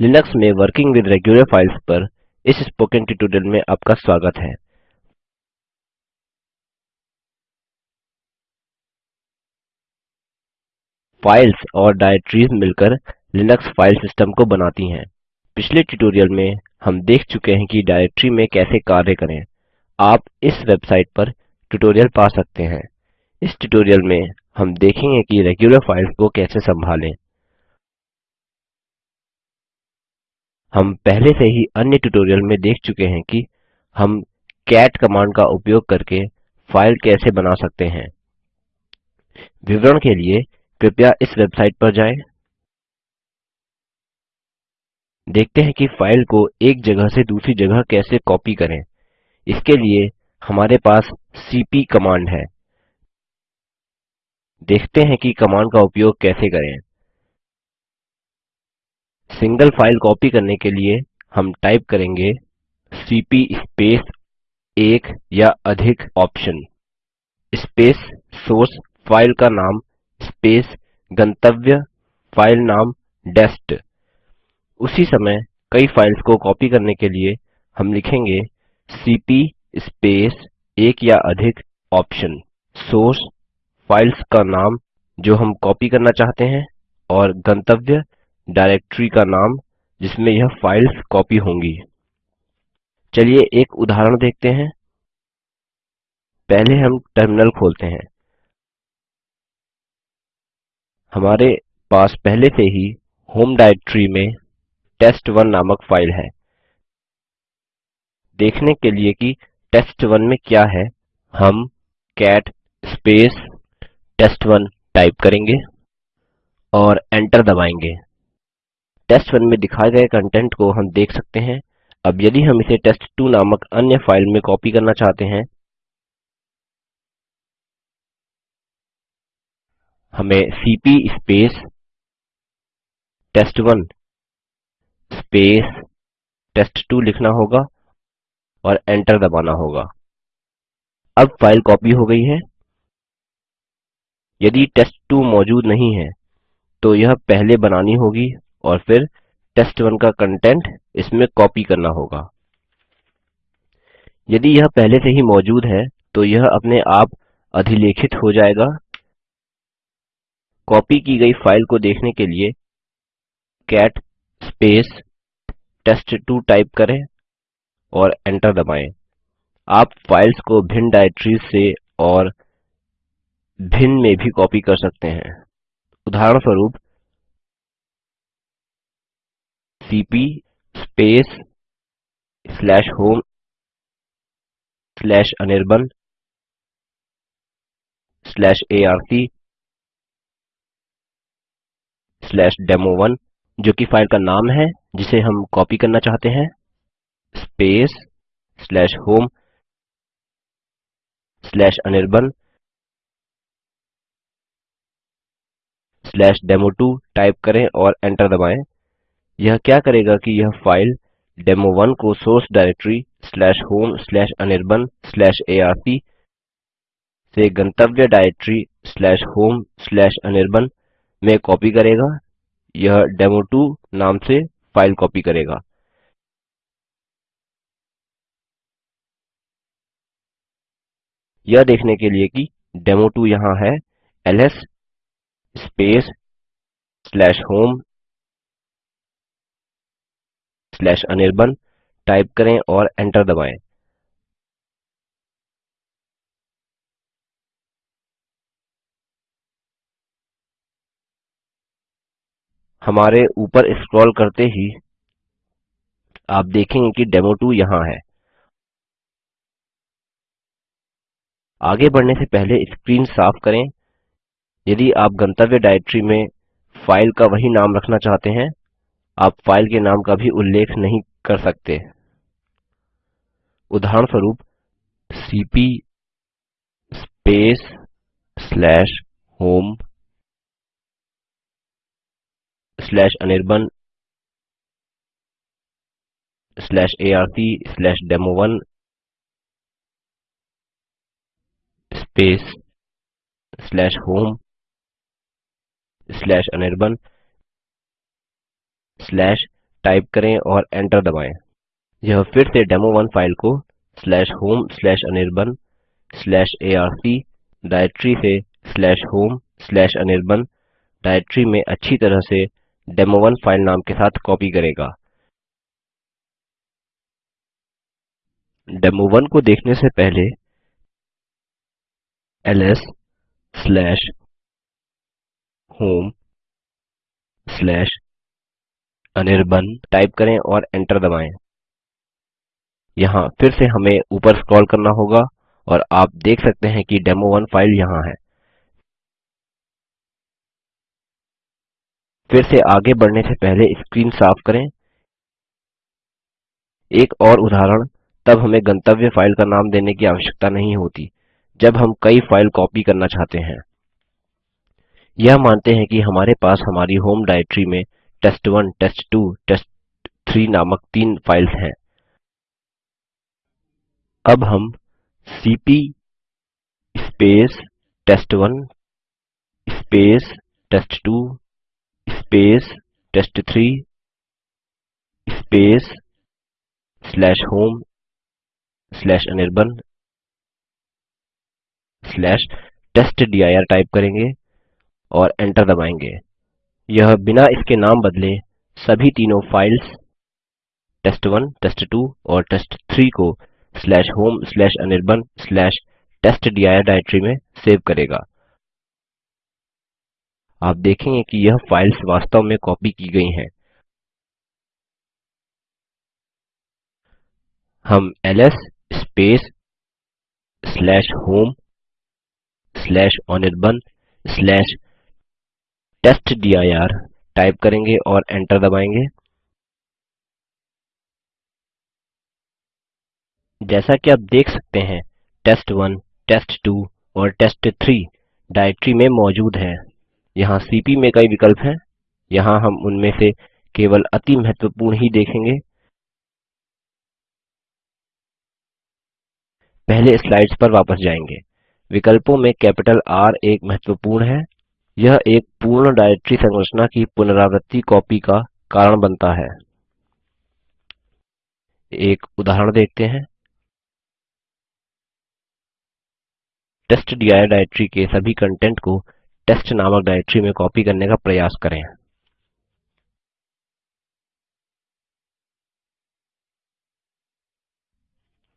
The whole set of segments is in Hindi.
लिनक्स में वर्किंग विद रेग्युलर फाइल्स पर इस स्पोकन ट्यूटोरियल में आपका स्वागत है। फाइल्स और डायरेक्टरीज मिलकर लिनक्स फ़ाइल सिस्टम को बनाती हैं। पिछले ट्यूटोरियल में हम देख चुके हैं कि डायरेक्टरी में कैसे कार्य करें। आप इस वेबसाइट पर ट्यूटोरियल पा सकते हैं। इस ट्यूटोरियल में हम देखेंगे कि रेग्युलर फाइल्स को कैसे संभालें। हम पहले से ही अन्य ट्यूटोरियल में देख चुके हैं कि हम कैट कमांड का उपयोग करके फ़ाइल कैसे बना सकते हैं। विवरण के लिए कृपया इस वेबसाइट पर जाएँ। देखते हैं कि फ़ाइल को एक जगह से दूसरी जगह कैसे कॉपी करें। इसके लिए हमारे पास सीपी कमांड है। देखते हैं कि कमांड का उपयोग कैसे करें। सिंगल फ़ाइल कॉपी करने के लिए हम टाइप करेंगे सीपी स्पेस एक या अधिक ऑप्शन, स्पेस सोर्स फ़ाइल का नाम, स्पेस गंतव्य फ़ाइल नाम, डेस्ट। उसी समय कई फाइल्स को कॉपी करने के लिए हम लिखेंगे सीपी स्पेस एक या अधिक ऑप्शन, सोर्स फाइल्स का नाम जो हम कॉपी करना चाहते हैं, और गंतव्य डायरेक्टरी का नाम, जिसमें यह फाइल्स कॉपी होंगी। चलिए एक उदाहरण देखते हैं। पहले हम टर्मिनल खोलते हैं। हमारे पास पहले से ही होम डायरेक्टरी में टेस्ट1 नामक फ़ाइल है। देखने के लिए कि टेस्ट1 में क्या है, हम कैट स्पेस टेस्ट1 टाइप करेंगे और एंटर दबाएँगे। टेस्ट1 में दिखाए गए कंटेंट को हम देख सकते हैं। अब यदि हम इसे टेस्ट2 नामक अन्य फ़ाइल में कॉपी करना चाहते हैं, हमें CP space test one space test two लिखना होगा और एंटर दबाना होगा। अब फ़ाइल कॉपी हो गई है। यदि टेस्ट2 मौजूद नहीं है तो यह पहले बनानी होगी। और फिर टेस्ट1 का कंटेंट इसमें कॉपी करना होगा। यदि यह पहले से ही मौजूद है तो यह अपने आप अधिलेखित हो जाएगा। कॉपी की गई फ़ाइल को देखने के लिए कैट स्पेस टेस्ट2 टाइप करें और एंटर दबाएँ। आप फाइल्स को भिन्न डायरेक्टरीज से और भिन्न में भी कॉपी कर सकते हैं। उदाहरणस्वरूप CP space slash home slash Anirban slash arc slash demo one जो कि फ़ाइल का नाम है, जिसे हम कॉपी करना चाहते हैं। Space slash home slash Anirban slash demo two type करें और एंटर दबाएँ। यह क्या करेगा कि यह फ़ाइल डेमो1 को सोर्स डायरेक्टरी आर्क से गंतव्य डायरेक्टरी अनिर्बाण में कॉपी करेगा। यह डेमो2 नाम से फ़ाइल कॉपी करेगा। यह देखने के लिए कि डेमो2 यहाँ है एलएस स्पेस होम टाइप करें और एंटर दबाएँ। हमारे ऊपर स्क्रॉल करते ही आप देखेंगे कि डेमो डेमो2 यहाँ है। आगे बढ़ने से पहले स्क्रीन साफ़ करें। यदि आप गंतव्य डायरेक्टरी में फ़ाइल का वही नाम रखना चाहते हैं आप फ़ाइल के नाम का भी उल्लेख नहीं कर सकते। उदाहरणस्वरूप slash demo one space slash home slash Anirban slash type करें और एंटर दबाएँ। यह फिर से डेमो1 फ़ाइल को slash home slash Anirban slash arc directory से slash home slash Anirban directory में अच्छी तरह से डेमो1 फ़ाइल नाम के साथ कॉपी करेगा। डेमो1 को देखने से पहले LS slash home slash Anirban type करें और एंटर दबाएँ। यहाँ फिर से हमें ऊपर स्क्रॉल करना होगा और आप देख सकते हैं कि डेमो1 फ़ाइल यहाँ है। फिर से आगे बढ़ने से पहले स्क्रीन साफ़ करें। एक और उदाहरण, तब हमें गंतव्य फ़ाइल का नाम देने की आवश्यकता नहीं होती, जब हम कई फ़ाइल कॉपी करना चाहते हैं। यह मानते हैं कि हमारे पास हमारी होम डायरेक्टरी में टेस्ट1 टेस्ट2 टेस्ट3 नामक तीन फाइल्स हैं। अब हम CP space test one space test two space test three space slash home slash Anirban slash test dir type करेंगे और एंटर दबाएँगे। यह बिना इसके नाम बदले सभी तीनों फाइल्स टेस्ट1 टेस्ट2 और टेस्ट3 को टेस्टडिर डायरेक्टरी में सेव करेगा। आप देखेंगे कि यह फाइल्स वास्तव में कॉपी की गई हैं। हम LS space slash home slash Anirban slash test dir type करेंगे और एंटर दबाएँगे। जैसा कि आप देख सकते हैं टेस्ट1 टेस्ट2 और टेस्ट3 डायरेक्टरी में मौजूद हैं। यहाँ सीपी में कई विकल्प हैं। यहाँ हम उनमें से केवल अति महत्वपूर्ण ही देखेंगे। पहले स्लाइड्स पर वापस जाएँगे। विकल्पों में कैपिटल R एक महत्वपूर्ण है। यह एक पूर्ण डायरेक्टरी संरचना की पुनरावृत्ति कॉपी का कारण बनता है। एक उदाहरण देखते हैं। टेस्ट टेस्टडिर डायरेक्टरी के सभी कंटेंट को टेस्ट नामक डायरेक्टरी में कॉपी करने का प्रयास करें।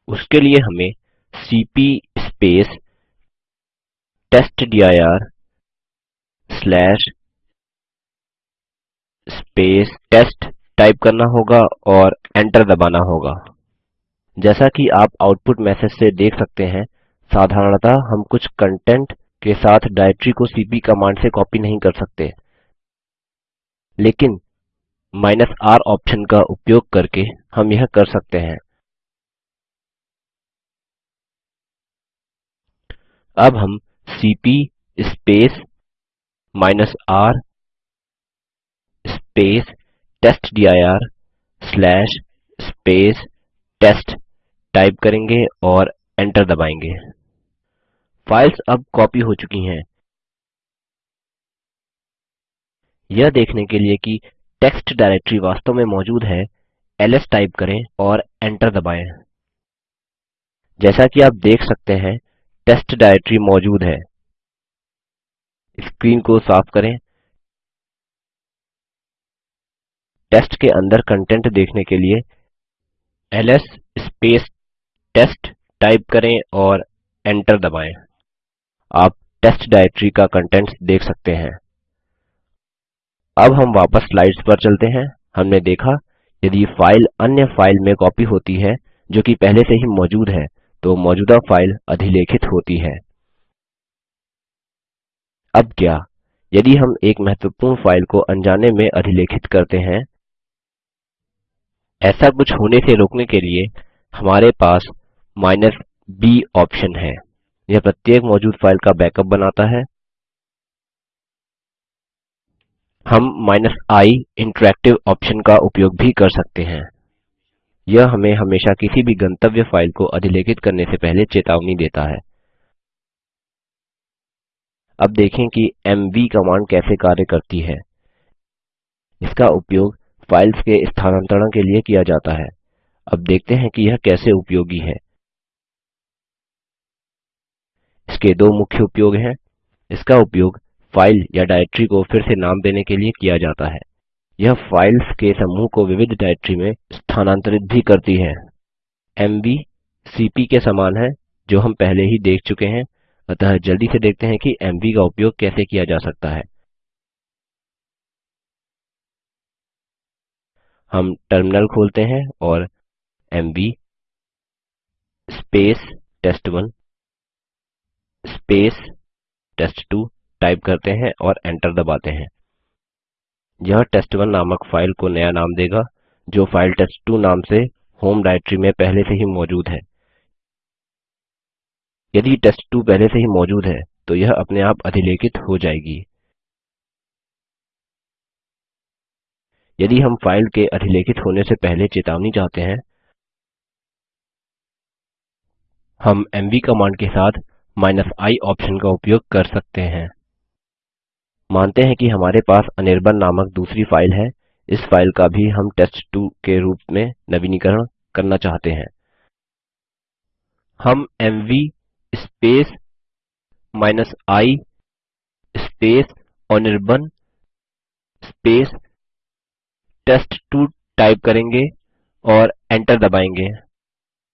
उसके लिए हमें CP space test dir slash space test type करना होगा और एंटर दबाना होगा। जैसा कि आप आउटपुट मैसेज से देख सकते हैं, साधारणतः हम कुछ कंटेंट के साथ डायरेक्टरी को सीपी कमांड से कॉपी नहीं कर सकते। लेकिन R ऑप्शन का उपयोग करके हम यह कर सकते हैं। अब हम CP space R space test dir slash space test type करेंगे और एंटर दबाएँगे। फाइल्स अब कॉपी हो चुकी हैं। यह देखने के लिए कि टेक्स्ट डायरेक्टरी वास्तव में मौजूद है एलएस टाइप करें और एंटर दबाएँ। जैसा कि आप देख सकते हैं टेस्ट डायरेक्टरी मौजूद है। स्क्रीन को साफ़ करें। टेस्ट के अंदर कंटेंट देखने के लिए स्पेस टेस्ट टाइप करें और एंटर दबाएँ। आप टेस्ट डायरेक्टरी का कंटेंट्स देख सकते हैं। अब हम वापस स्लाइड्स पर चलते हैं। हमने देखा, यदि फ़ाइल अन्य फ़ाइल में कॉपी होती है, जो कि पहले से ही मौजूद है तो मौजूदा फ़ाइल अधिलेखित होती है। अब क्या? यदि हम एक महत्वपूर्ण फ़ाइल को अनजाने में अधिलेखित करते हैं, ऐसा कुछ होने से रोकने के लिए हमारे पास b ऑप्शन है। यह प्रत्येक मौजूद फ़ाइल का बैकअप बनाता है। हम i इंटरैक्टिव ऑप्शन का उपयोग भी कर सकते हैं। यह हमें हमेशा किसी भी गंतव्य फ़ाइल को अधिलेखित करने से पहले चेतावनी देता है। अब देखें कि एमवी कमांड कैसे कार्य करती है। इसका उपयोग फाइल्स के स्थानांतरण के लिए किया जाता है। अब देखते हैं कि यह कैसे उपयोगी है। इसके दो मुख्य उपयोग हैं। इसका उपयोग फ़ाइल या डायरेक्ट्री को फिर से नाम देने के लिए किया जाता है। यह फाइल्स के समूह को विविध डायरेक्ट्री में स्थानांतरित भी करती है। एमवी सीपी के समान है, जो हम पहले ही देख चुके हैं। अतः जल्दी से देखते हैं कि एमवी का उपयोग कैसे किया जा सकता है। हम टर्मिनल खोलते हैं और एमवी टेस्ट1 टेस्ट2 टाइप करते हैं और एंटर दबाते हैं। यह टेस्ट1 नामक फ़ाइल को नया नाम देगा, जो फ़ाइल टेस्ट2 नाम से होम डायरेक्ट्री में पहले से ही मौजूद है। यदि टेस्ट2 पहले से ही मौजूद है तो यह अपने आप अधिलेखित हो जाएगी। यदि हम फ़ाइल के अधिलेखित होने से पहले चेतावनी चाहते हैं, हम एमवी कमांड के साथ i ऑप्शन का उपयोग कर सकते हैं। मानते हैं कि हमारे पास अनिर्बाण नामक दूसरी फ़ाइल है। इस फ़ाइल का भी हम टेस्ट2 के रूप में नवीनीकरण करना चाहते हैं। हम MV i Anirban test two type करेंगे और एंटर दबाएँगे।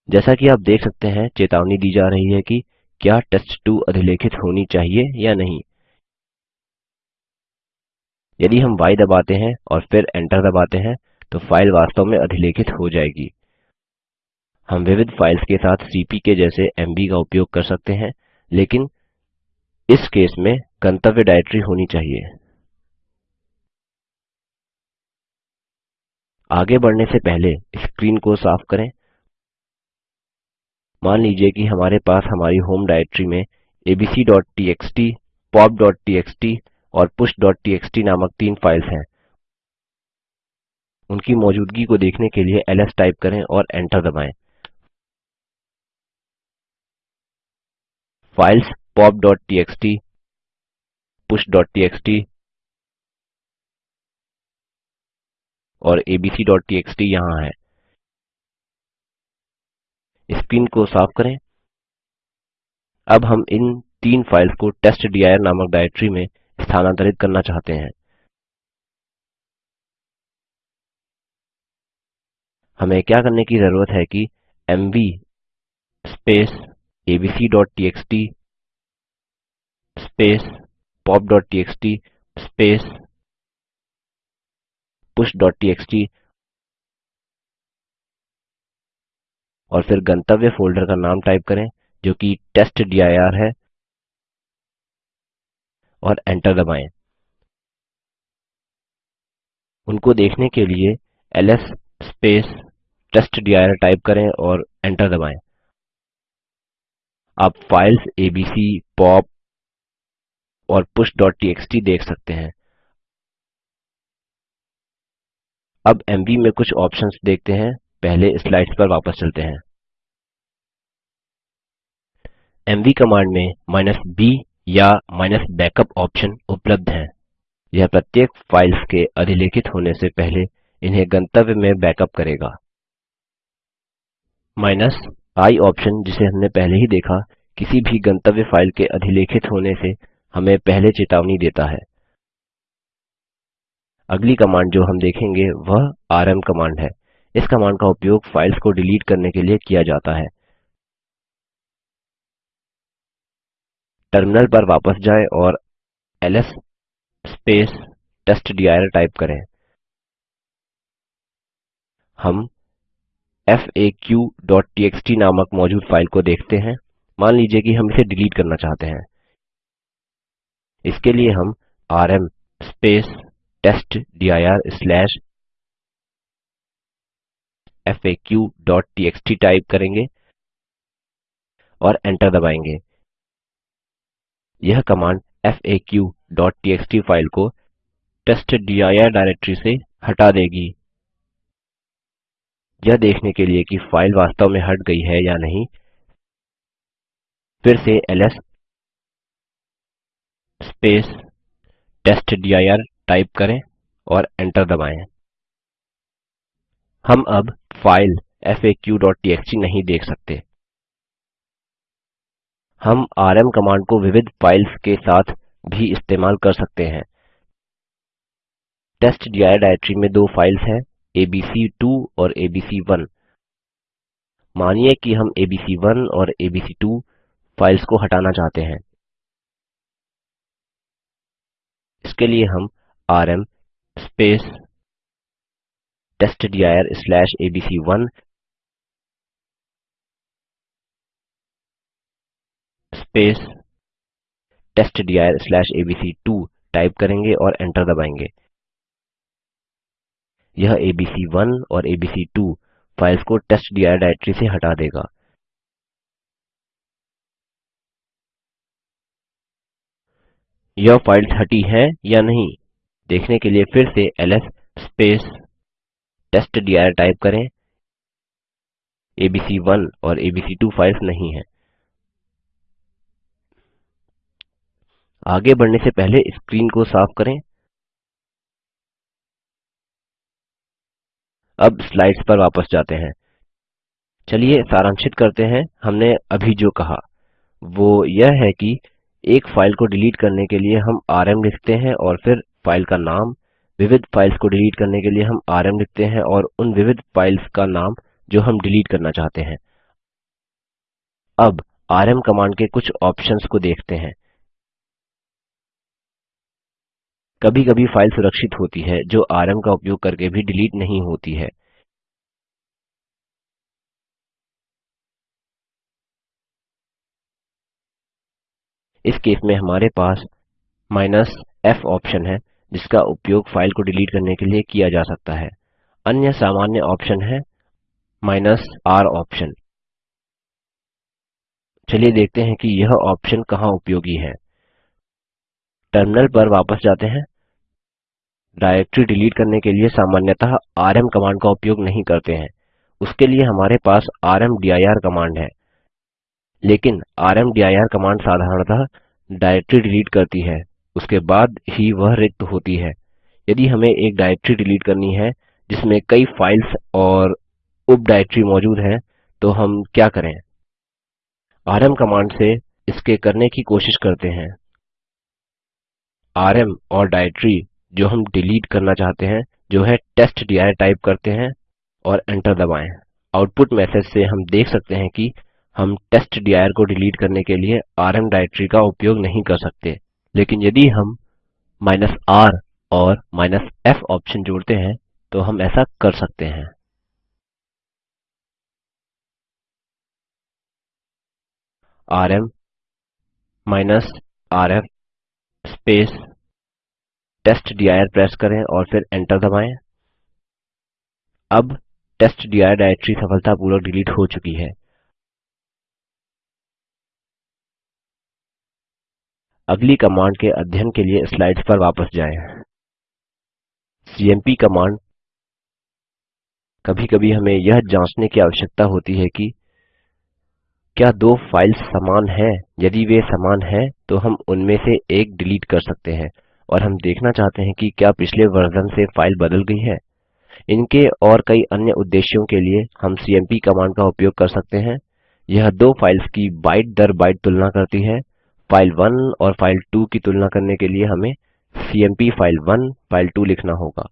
जैसा कि आप देख सकते हैं, चेतावनी दी जा रही है कि क्या टेस्ट2 अधिलेखित होनी चाहिए या नहीं। यदि हम य दबाते हैं और फिर एंटर दबाते हैं तो फ़ाइल वास्तव में अधिलेखित हो जाएगी। हम विविध फाइल्स के साथ सीपी के जैसे एमवी का उपयोग कर सकते हैं, लेकिन इस केस में गंतव्य डायरेक्ट्री होनी चाहिए। आगे बढ़ने से पहले स्क्रीन को साफ़ करें। मान लीजिए कि हमारे पास हमारी होम डायरेक्ट्री में abcटीएक्सटी popटीएक्सटी और pushटीएक्सटी नामक तीन फाइल्स हैं। उनकी मौजूदगी को देखने के लिए एलएस टाइप करें और एंटर दबाएँ। फाइल्स popटीएक्सटी pushटीएक्सटी और abcटीएक्सटी यहाँ है। स्क्रीन को साफ़ करें। अब हम इन तीन फाइल्स को टेस्टडिर नामक डायरेक्ट्री में स्थानांतरित करना चाहते हैं। हमें क्या करने की ज़रूरत है कि एमवी abcटीएक्सटी popटीएक्सटी pushटीएक्सटी और फिर गंतव्य फोल्डर का नाम टाइप करें, जो कि टेस्टडिर है, और एंटर दबाएँ। उनको देखने के लिए एलएस टेस्टडिर टाइप करें और एंटर दबाएँ। आप फाइल्स एबीसी, पॉप और pushटीएक्सटी देख सकते हैं। अब एमवी में कुछ ऑप्शन्स देखते हैं। पहले स्लाइड्स पर वापस चलते हैं। एमवी कमांड में b या -backup ऑप्शन उपलब्ध हैं। यह प्रत्येक फाइल्स के अधिलेखित होने से पहले इन्हें गंतव्य में बैकअप करेगा। I ऑप्शन जिसे हमने पहले ही देखा, किसी भी गंतव्य फ़ाइल के अधिलेखित होने से हमें पहले चेतावनी देता है। अगली कमांड जो हम देखेंगे वह आरएम कमांड है। इस कमांड का उपयोग फाइल्स को डिलीट करने के लिए किया जाता है। टर्मिनल पर वापस जाएँ और एलएस टेस्टडिर टाइप करें। हम faqटीएक्सटी नामक मौजूद फ़ाइल को देखते हैं। मान लीजिए कि हम इसे डिलीट करना चाहते हैं। इसके लिए हम स्लैश faqटीएक्सटी टाइप करेंगे और एंटर दबाएँगे। यह कमांड faqटीएक्सटी फ़ाइल को टेस्टडिर डायरेक्ट्री से हटा देगी। यह देखने के लिए कि फ़ाइल वास्तव में हट गई है या नहीं। फिर से एलएस टेस्टडिर टाइप करें और एंटर दबाएँ। हम अब फ़ाइल faqटीएक्सटी नहीं देख सकते। हम आरएम कमांड को विविध फाइल्स के साथ भी इस्तेमाल कर सकते हैं। टेस्टडिर डाइरेक्टरी में दो फाइल्स हैं। एबीसी2 और एबीसी1 मानिए कि हम एबीसी1 और एबीसी2 फाइल्स को हटाना चाहते हैं। इसके लिए हम आरएम testdirएबीसी1 testdirएबीसी2 टाइप करेंगे और एंटर दबाएँगे। यह एबीसी1 और एबीसी2 फाइल्स को टेस्टडिर डाइरेक्टरी से हटा देगा। यह फाइल्स हटी हैं या नहीं, देखने के लिए फिर से एलएस टेस्टडिर टाइप करें। एबीसी1 और एबीसी2 फाइल्स नहीं हैं। आगे बढ़ने से पहले स्क्रीन को साफ़ करें। अब स्लाइड्स पर वापस जाते हैं। चलिए सारांशित करते हैं। हमने अभी जो कहा, वो यह है कि एक फ़ाइल को डिलीट करने के लिए हम आरएम लिखते हैं और फिर फ़ाइल का नाम, विविध फाइल्स को डिलीट करने के लिए हम आरएम लिखते हैं और उन विविध फाइल्स का नाम जो हम डिलीट करना चाहते हैं। अब आरएम कमांड के कुछ ऑप्शंस को देखते हैं। कभी कभी फ़ाइल सुरक्षित होती है, जो आरएम का उपयोग करके भी डिलीट नहीं होती है। इस केस में हमारे पास f ऑप्शन है, जिसका उपयोग फ़ाइल को डिलीट करने के लिए किया जा सकता है। अन्य सामान्य ऑप्शन है r ऑप्शन। चलिए देखते हैं कि यह ऑप्शन कहाँ उपयोगी है। टर्मिनल पर वापस जाते हैं। डाइरेक्टरी डिलीट करने के लिए सामान्यतः आरएम कमांड का उपयोग नहीं करते हैं। उसके लिए हमारे पास रामदीर कमांड है। लेकिन रामदीर कमांड साधारणतः डाइरेक्टरी डिलीट करती है। उसके बाद ही वह रिक्त होती है। यदि हमें एक डाइरेक्टरी डिलीट करनी है, जिसमें कई फाइल्स और उप डाइरेक्टरी मौजूद हैं तो हम क्या करें? आरएम कमांड से इसके करने की कोशिश करते हैं। आरएम और डाइरेक्टरी जो हम डिलीट करना चाहते हैं, जो है टेस्टडिर टाइप करते हैं और एंटर दबाएँ। आउटपुट मैसेज से हम देख सकते हैं कि हम टेस्टडिर को डिलीट करने के लिए आरएम डाइरेक्टरी का उपयोग नहीं कर सकते। लेकिन यदि हम r और f ऑप्शन जोड़ते हैं तो हम ऐसा कर सकते हैं। आरएम rf टेस्टडिर प्रेस करें और फिर एंटर दबाएँ। अब टेस्टडिर डाइरेक्टरी सफलतापूर्वक डिलीट हो चुकी है। अगली कमांड के अध्ययन के लिए स्लाइड्स पर वापस जाएँ। CMP command. कभी कभी हमें यह जांचने की आवश्यकता होती है कि क्या दो फाइल्स समान हैं? यदि वे समान हैं तो हम उनमें से एक डिलीट कर सकते हैं और हम देखना चाहते हैं कि क्या पिछले वर्जन से फ़ाइल बदल गई है। इनके और कई अन्य उद्देश्यों के लिए हम सीएमपी कमांड का उपयोग कर सकते हैं। यह दो फाइल्स की बाइट दर बाइट तुलना करती है। फ़ाइल 1 और फ़ाइल 2 की तुलना करने के लिए हमें सीएमपी फ़ाइल 1 फ़ाइल 2 लिखना होगा।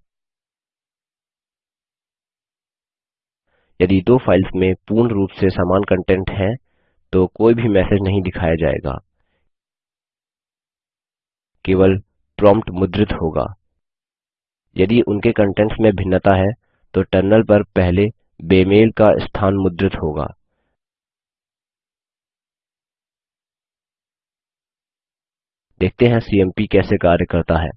यदि दो फाइल्स में पूर्ण रूप से समान कंटेंट है तो कोई भी मैसेज नहीं दिखाया जाएगा। केवल प्रॉम्प्ट मुद्रित होगा। यदि उनके कंटेंट्स में भिन्नता है तो टर्मिनल पर पहले बेमेल का स्थान मुद्रित होगा। देखते हैं सीएमपी कैसे कार्य करता है।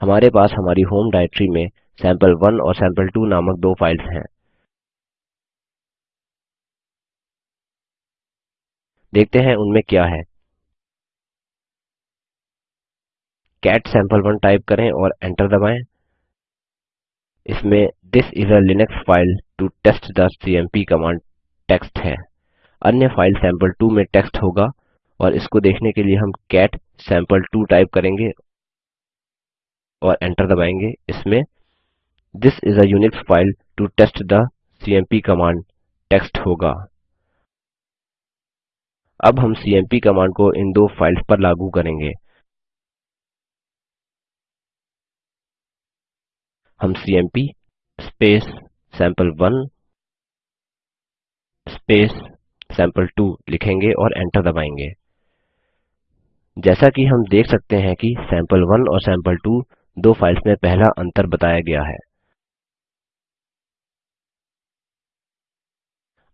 हमारे पास हमारी होम डायरेक्टरी में सैंपल1 और सैंपल2 नामक दो फाइल्स हैं। देखते हैं उनमें क्या है। कैट sample1 टाइप करें और एंटर दबाएँ। इसमें this is a Linux file to test the CMP command text है। अन्य फ़ाइल सैंपल2 में टेक्स्ट होगा और इसको देखने के लिए हम कैट सैंपल2 टाइप करेंगे और एंटर दबाएँगे। इसमें this is a Unix file to test the CMP command text होगा। अब हम सीएमपी कमांड को इन दो फाइल्स पर लागू करेंगे। हम सीएमपी सैंपल1 सैंपल2 लिखेंगे और एंटर दबाएँगे। जैसा कि हम देख सकते हैं कि सैंपल1 और सैंपल2 दो फाइल्स में पहला अंतर बताया गया है।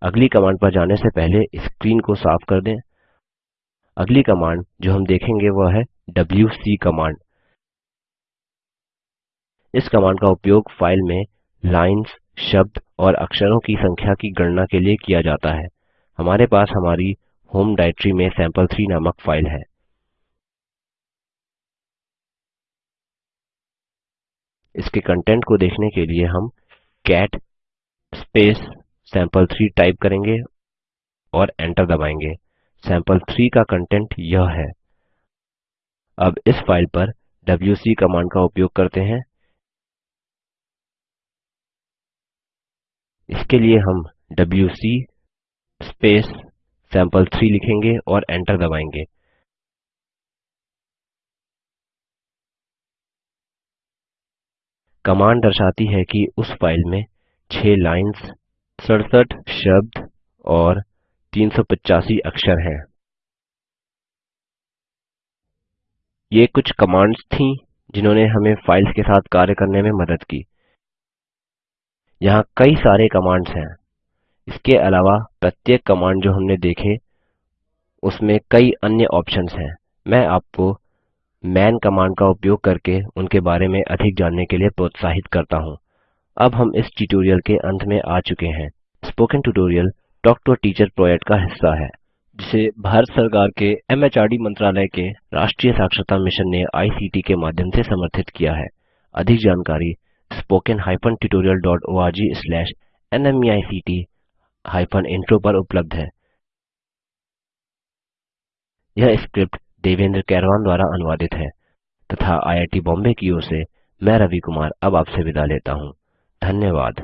अगली कमांड पर जाने से पहले स्क्रीन को साफ़ कर दें। अगली कमांड जो हम देखेंगे वह है डबल्यूसी कमांड। इस कमांड का उपयोग फ़ाइल में लाइन्स, शब्द और अक्षरों की संख्या की गणना के लिए किया जाता है। हमारे पास हमारी होम डाइरेक्टरी में सैंपल3 नामक फ़ाइल है। इसके कंटेंट को देखने के लिए हम कैट सैंपल3 टाइप करेंगे और एंटर दबाएँगे। सैंपल3 का कंटेंट यह है। अब इस फ़ाइल पर डबल्यूसी कमांड का उपयोग करते हैं। इसके लिए हम डबल्यूसी सैंपल3 लिखेंगे और एंटर दबाएँगे। कमांड दर्शाती है कि उस फ़ाइल में 6 लाइन्स 67 शब्द और 385 अक्षर हैं। ये कुछ कमांड्स थीं जिन्होंने हमें फाइल्स के साथ कार्य करने में मदद की। यहाँ कई सारे कमांड्स हैं। इसके अलावा प्रत्येक कमांड जो हमने देखे, उसमें कई अन्य ऑप्शंस हैं। मैं आपको मैन कमांड का उपयोग करके उनके बारे में अधिक जानने के लिए प्रोत्साहित करता हूँ। अब हम इस ट्यूटोरियल के अंत में आ चुके हैं। Spoken tutorial talk to teacher project का हिस्सा है, जिसे भारत सरकार के एमएचआरडी मंत्रालय के राष्ट्रीय साक्षरता मिशन ने आईसीटी के माध्यम से समर्थित किया है। अधिक जानकारी इंट्रो पर उपलब्ध है। यह स्क्रिप्ट देवेंद्र कैरवान द्वारा अनुवादित है, तथा आईआईटी बॉम्बे की ओर से मैं रवि कुमार अब आपसे विदा लेता हूँ। धन्यवाद।